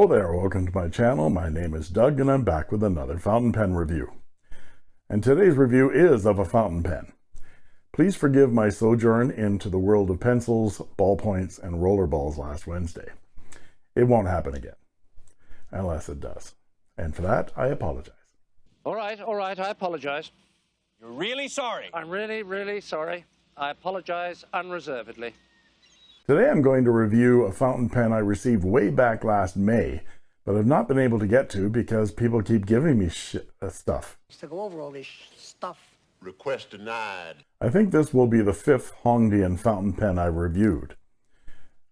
Hello there, welcome to my channel. My name is Doug and I'm back with another fountain pen review. And today's review is of a fountain pen. Please forgive my sojourn into the world of pencils, ballpoints, and roller balls last Wednesday. It won't happen again, unless it does. And for that, I apologize. All right, all right, I apologize. You're really sorry. I'm really, really sorry. I apologize unreservedly. Today I'm going to review a fountain pen I received way back last May, but I've not been able to get to because people keep giving me uh, stuff. To go over all this stuff. Request denied. I think this will be the fifth Hongdian fountain pen I've reviewed.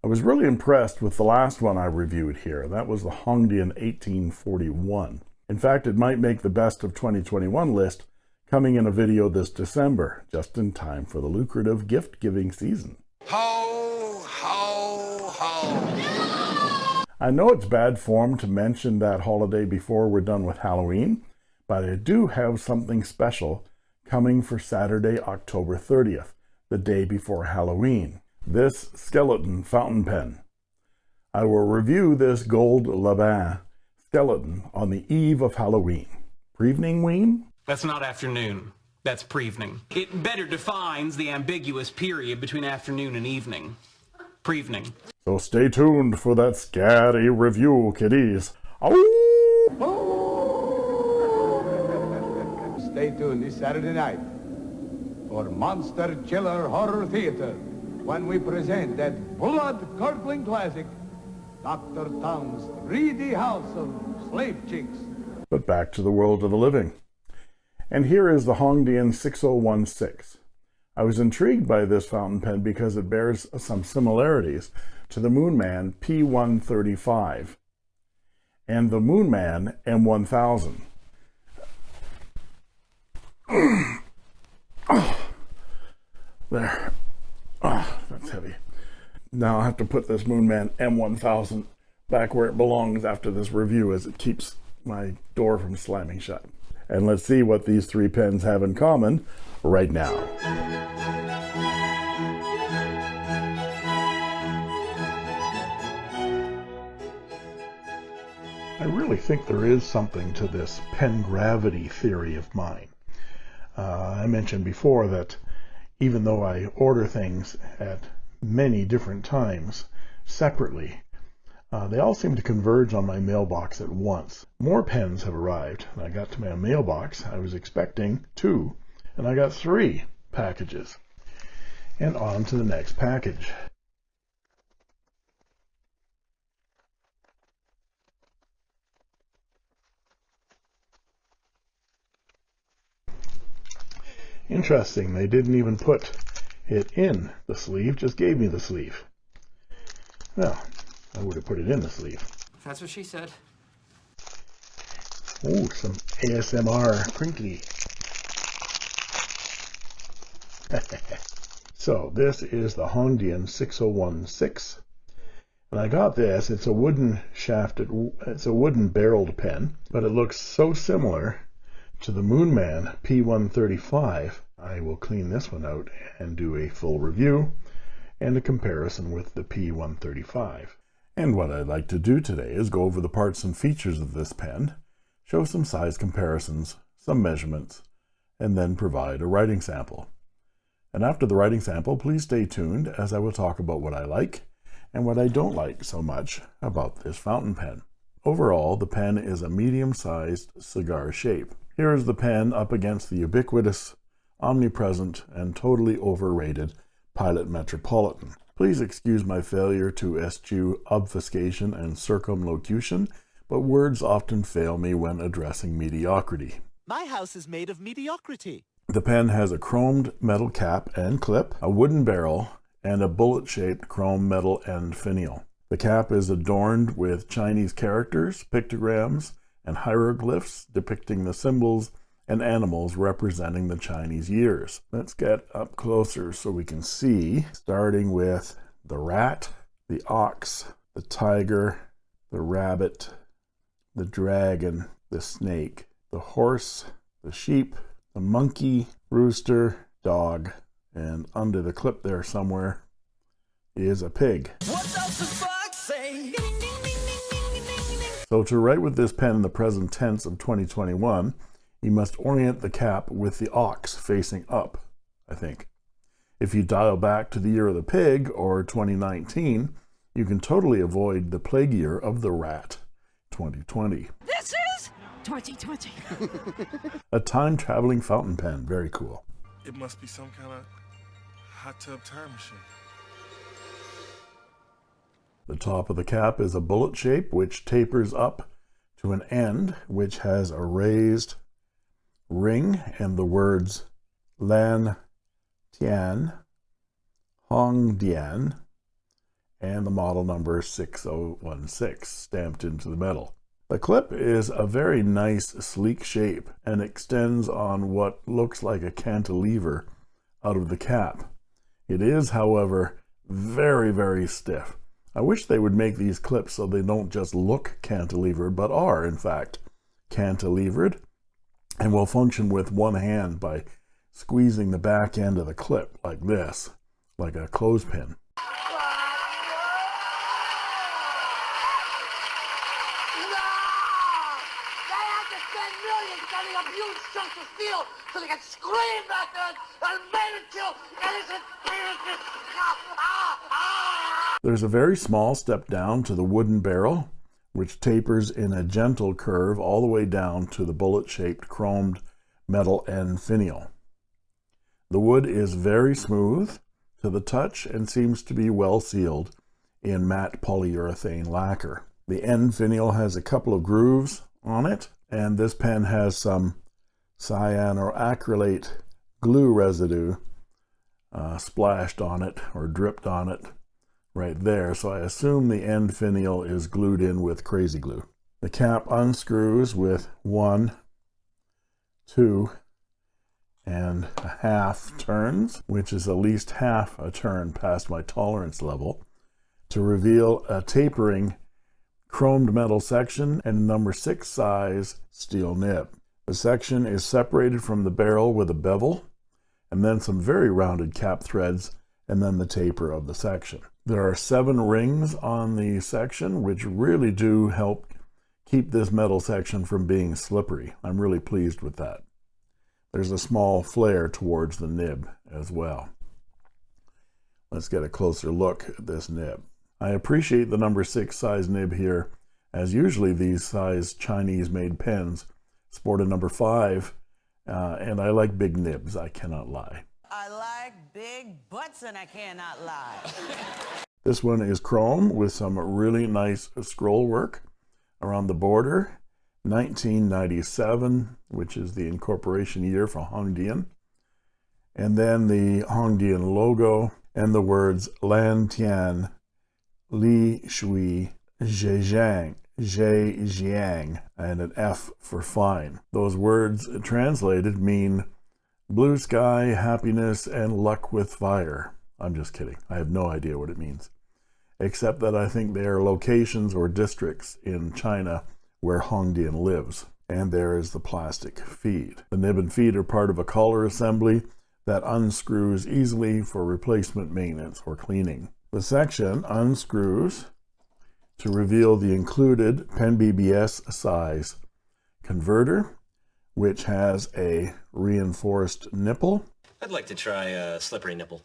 I was really impressed with the last one I reviewed here. That was the Hongdian 1841. In fact, it might make the best of 2021 list coming in a video this December, just in time for the lucrative gift-giving season. Ho, ho, ho. I know it's bad form to mention that holiday before we're done with Halloween, but I do have something special coming for Saturday, October 30th, the day before Halloween. This skeleton fountain pen. I will review this gold Laban skeleton on the eve of Halloween. Prevening ween? That's not afternoon. That's prevening. It better defines the ambiguous period between afternoon and evening. Prevening. So stay tuned for that scary review, kiddies. Stay tuned this Saturday night for Monster Chiller Horror Theater when we present that blood-curdling classic, Dr. Tongue's 3D House of Slave Chicks. But back to the world of the living. And here is the Hongdian 6016. I was intrigued by this fountain pen because it bears some similarities to the Moonman P135 and the Moonman M1000. oh, there. Oh, that's heavy. Now I have to put this Moonman M1000 back where it belongs after this review as it keeps my door from slamming shut. And let's see what these three pens have in common right now. I really think there is something to this pen gravity theory of mine. Uh, I mentioned before that even though I order things at many different times separately, uh, they all seem to converge on my mailbox at once. More pens have arrived. I got to my mailbox. I was expecting two, and I got three packages. And on to the next package. Interesting, they didn't even put it in the sleeve, just gave me the sleeve. Well, I would have put it in the sleeve. That's what she said. Oh, some ASMR crinkly. so this is the Hongdian 6016. And I got this, it's a wooden shafted, it's a wooden barreled pen, but it looks so similar to the Moonman P135. I will clean this one out and do a full review and a comparison with the P135. And what I'd like to do today is go over the parts and features of this pen, show some size comparisons, some measurements, and then provide a writing sample. And after the writing sample, please stay tuned as I will talk about what I like and what I don't like so much about this fountain pen. Overall, the pen is a medium-sized cigar shape. Here is the pen up against the ubiquitous, omnipresent, and totally overrated Pilot Metropolitan. Please excuse my failure to eschew obfuscation and circumlocution, but words often fail me when addressing mediocrity. My house is made of mediocrity. The pen has a chromed metal cap and clip, a wooden barrel, and a bullet-shaped chrome metal end finial. The cap is adorned with Chinese characters, pictograms, and hieroglyphs depicting the symbols and animals representing the Chinese years. Let's get up closer so we can see, starting with the rat, the ox, the tiger, the rabbit, the dragon, the snake, the horse, the sheep, the monkey, rooster, dog, and under the clip there somewhere is a pig. So to write with this pen in the present tense of 2021, you must orient the cap with the ox facing up, I think. If you dial back to the year of the pig or 2019, you can totally avoid the plague year of the rat, 2020. This is 2020. A time traveling fountain pen, very cool. It must be some kind of hot tub time machine. The top of the cap is a bullet shape which tapers up to an end which has a raised ring and the words Lan Tian Hong Dian and the model number 6016 stamped into the metal. The clip is a very nice sleek shape and extends on what looks like a cantilever out of the cap. It is, however, very, very stiff. I wish they would make these clips so they don't just look cantilevered, but are, in fact, cantilevered and will function with one hand by squeezing the back end of the clip like this, like a clothespin. so they can scream back then and made it kill innocent. There's a very small step down to the wooden barrel, which tapers in a gentle curve all the way down to the bullet-shaped chromed metal end finial. The wood is very smooth to the touch and seems to be well sealed in matte polyurethane lacquer. The end finial has a couple of grooves on it, and this pen has some cyanoacrylate glue residue uh, splashed on it or dripped on it right there. So I assume the end finial is glued in with crazy glue. The cap unscrews with one, two, and a half turns, which is at least half a turn past my tolerance level, to reveal a tapering chromed metal section and number six size steel nib. The section is separated from the barrel with a bevel, and then some very rounded cap threads, and then the taper of the section. There are seven rings on the section, which really do help keep this metal section from being slippery. I'm really pleased with that. There's a small flare towards the nib as well. Let's get a closer look at this nib. I appreciate the number six size nib here, as usually these size Chinese made pens sport a number five, uh, and I like big nibs, I cannot lie. I like big butts and I cannot lie. this one is chrome with some really nice scroll work around the border. 1997, which is the incorporation year for Hongdian. And then the Hongdian logo and the words Lan Tian Li Shui Zhejiang Zhe Jiang and an F for fine. Those words translated mean blue sky, happiness, and luck with fire. I'm just kidding. I have no idea what it means. Except that I think they are locations or districts in China where Hongdian lives. And there is the plastic feed. The nib and feed are part of a collar assembly that unscrews easily for replacement maintenance or cleaning. The section unscrews to reveal the included PenBBS size converter, which has a reinforced nipple. I'd like to try a slippery nipple.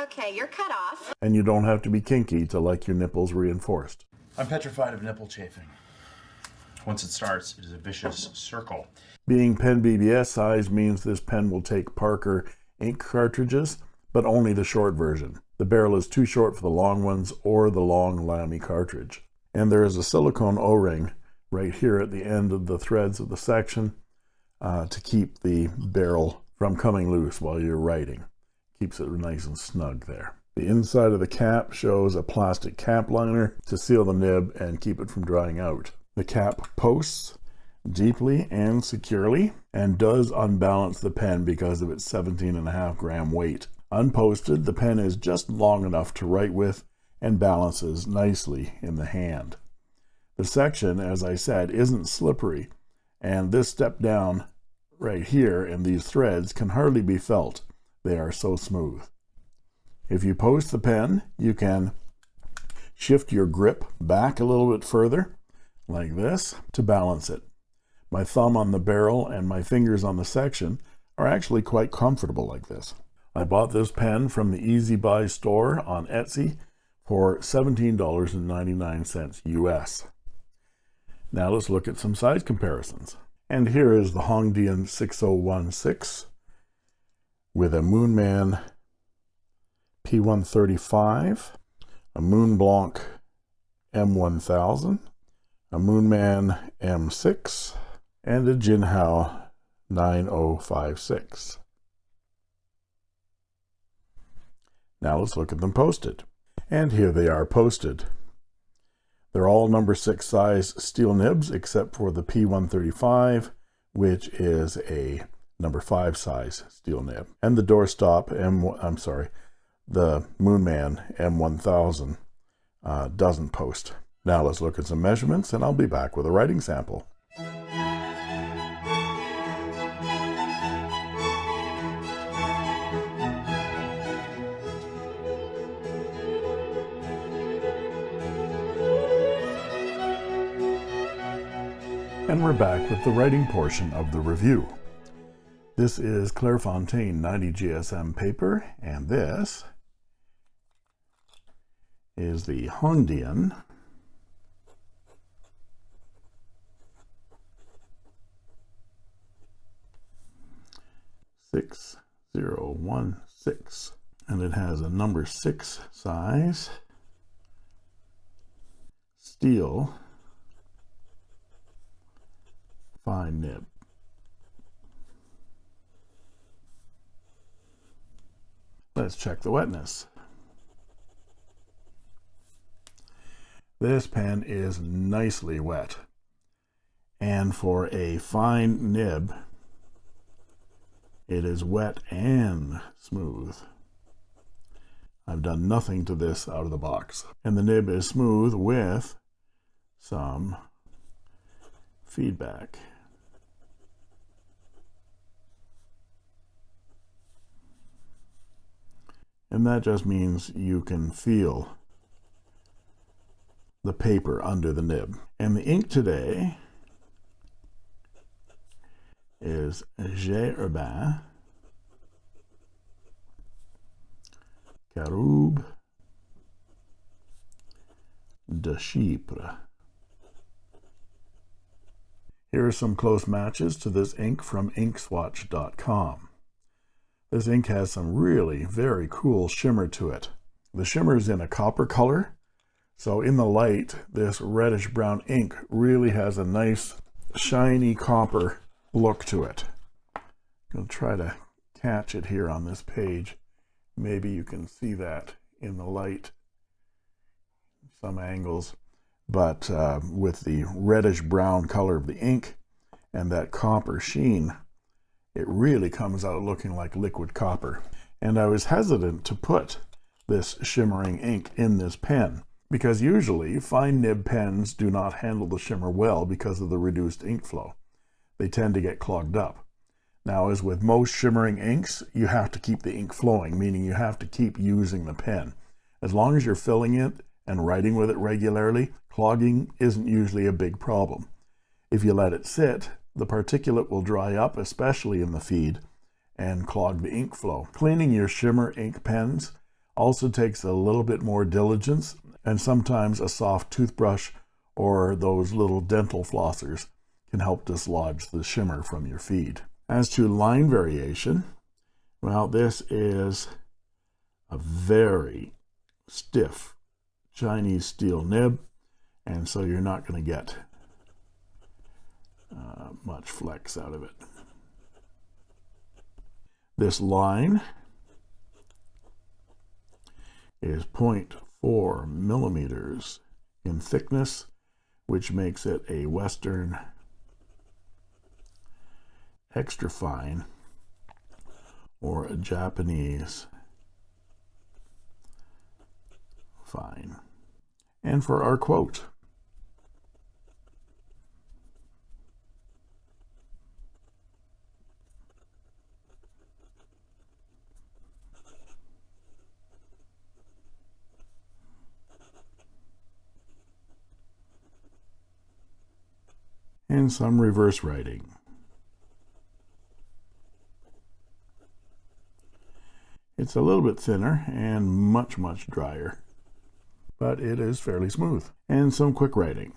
Okay, you're cut off. And you don't have to be kinky to like your nipples reinforced. I'm petrified of nipple chafing. Once it starts, it is a vicious circle. Being PenBBS size means this pen will take Parker ink cartridges but only the short version. The barrel is too short for the long ones or the long Lamy cartridge. And there is a silicone O-ring right here at the end of the threads of the section uh, to keep the barrel from coming loose while you're writing. Keeps it nice and snug there. The inside of the cap shows a plastic cap liner to seal the nib and keep it from drying out. The cap posts deeply and securely and does unbalance the pen because of its 17 and a half gram weight. Unposted, the pen is just long enough to write with and balances nicely in the hand. The section, as I said, isn't slippery, and this step down right here in these threads can hardly be felt. They are so smooth. If you post the pen, you can shift your grip back a little bit further, like this, to balance it. My thumb on the barrel and my fingers on the section are actually quite comfortable like this. I bought this pen from the Easy Buy store on Etsy for $17.99 US. Now let's look at some size comparisons. And here is the Hongdian 6016 with a Moonman P135, a Moonblanc M1000, a Moonman M6, and a Jinhao 9056. Now let's look at them posted. And here they are posted. They're all number six size steel nibs except for the P135, which is a number five size steel nib. And the doorstop M, I'm sorry, the Moonman M1000 uh, doesn't post. Now let's look at some measurements and I'll be back with a writing sample. And we're back with the writing portion of the review. This is Clairefontaine 90 GSM paper, and this is the Hongdian six zero one six, and it has a number six size. Steel fine nib. Let's check the wetness. This pen is nicely wet. And for a fine nib, it is wet and smooth. I've done nothing to this out of the box. And the nib is smooth with some feedback. And that just means you can feel the paper under the nib. And the ink today is J. Herbin Caroube de Chypre. Here are some close matches to this ink from inkswatch.com. This ink has some really very cool shimmer to it. The shimmer is in a copper color, so in the light, this reddish brown ink really has a nice shiny copper look to it. I'm going to try to catch it here on this page. Maybe you can see that in the light, some angles, but uh, with the reddish brown color of the ink and that copper sheen, it really comes out looking like liquid copper. And I was hesitant to put this shimmering ink in this pen because usually fine nib pens do not handle the shimmer well because of the reduced ink flow. They tend to get clogged up. Now, as with most shimmering inks, you have to keep the ink flowing, meaning you have to keep using the pen. As long as you're filling it and writing with it regularly, clogging isn't usually a big problem. If you let it sit, the particulate will dry up, especially in the feed, and clog the ink flow. Cleaning your shimmer ink pens also takes a little bit more diligence and sometimes a soft toothbrush or those little dental flossers can help dislodge the shimmer from your feed. As to line variation, well, this is a very stiff Chinese steel nib, and so you're not going to get uh, much flex out of it. This line is 0.4 millimeters in thickness, which makes it a Western extra fine or a Japanese and for our quote. and some reverse writing. It's a little bit thinner and much, much drier but it is fairly smooth. And some quick writing.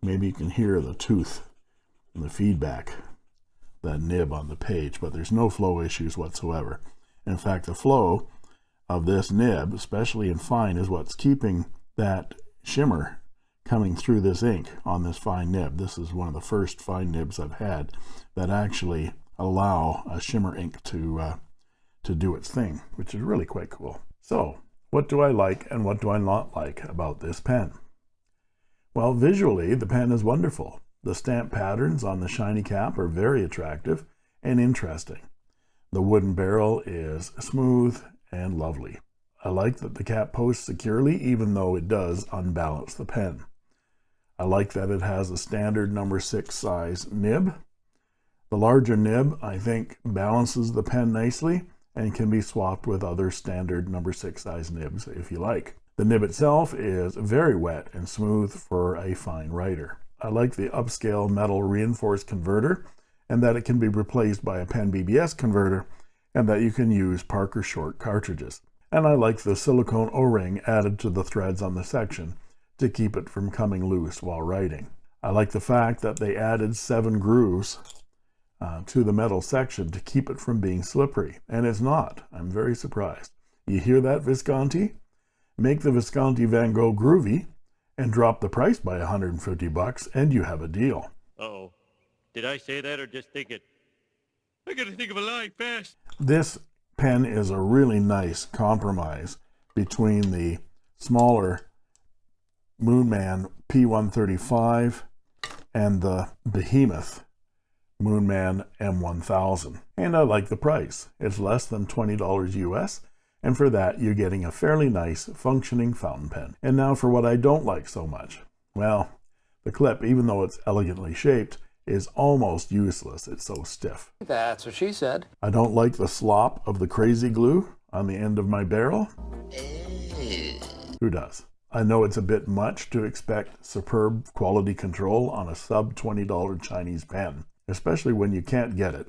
Maybe you can hear the tooth and the feedback, the nib on the page, but there's no flow issues whatsoever. In fact, the flow of this nib, especially in fine, is what's keeping that shimmer coming through this ink on this fine nib. This is one of the first fine nibs I've had that actually allow a shimmer ink to uh, to do its thing, which is really quite cool. So, what do I like and what do I not like about this pen? Well, visually, the pen is wonderful. The stamp patterns on the shiny cap are very attractive and interesting. The wooden barrel is smooth and lovely. I like that the cap posts securely even though it does unbalance the pen. I like that it has a standard number 6 size nib. The larger nib I think balances the pen nicely and can be swapped with other standard number 6 size nibs if you like. The nib itself is very wet and smooth for a fine writer. I like the upscale metal reinforced converter and that it can be replaced by a PenBBS converter and that you can use Parker short cartridges. And I like the silicone o-ring added to the threads on the section to keep it from coming loose while writing. I like the fact that they added seven grooves uh, to the metal section to keep it from being slippery, and it's not. I'm very surprised. You hear that, Visconti? Make the Visconti Van Gogh groovy and drop the price by 150 bucks and you have a deal. Uh oh Did I say that or just think it? I gotta think of a lie fast. This pen is a really nice compromise between the smaller Moonman P135 and the behemoth Moonman M1000. And I like the price. It's less than $20 US and for that you're getting a fairly nice functioning fountain pen. And now for what I don't like so much. Well, the clip, even though it's elegantly shaped, is almost useless. It's so stiff. That's what she said. I don't like the slop of the crazy glue on the end of my barrel. Who does? I know it's a bit much to expect superb quality control on a sub $20 Chinese pen, especially when you can't get it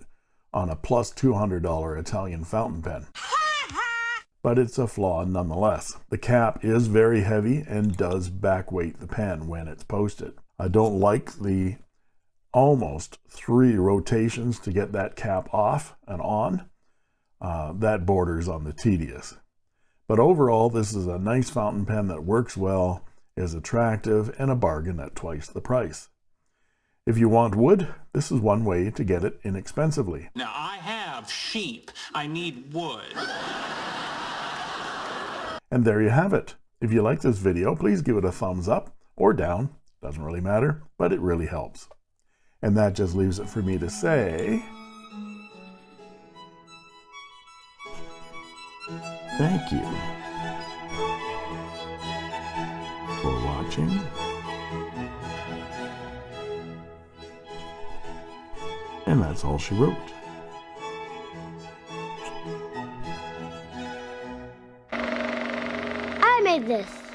on a plus $200 Italian fountain pen but it's a flaw nonetheless. The cap is very heavy and does backweight the pen when it's posted. I don't like the almost three rotations to get that cap off and on. Uh, that borders on the tedious. But overall, this is a nice fountain pen that works well, is attractive, and a bargain at twice the price. If you want wood, this is one way to get it inexpensively. Now, I have sheep. I need wood. And there you have it. If you like this video, please give it a thumbs up or down. Doesn't really matter, but it really helps. And that just leaves it for me to say... Thank you for watching. And that's all she wrote. I made this.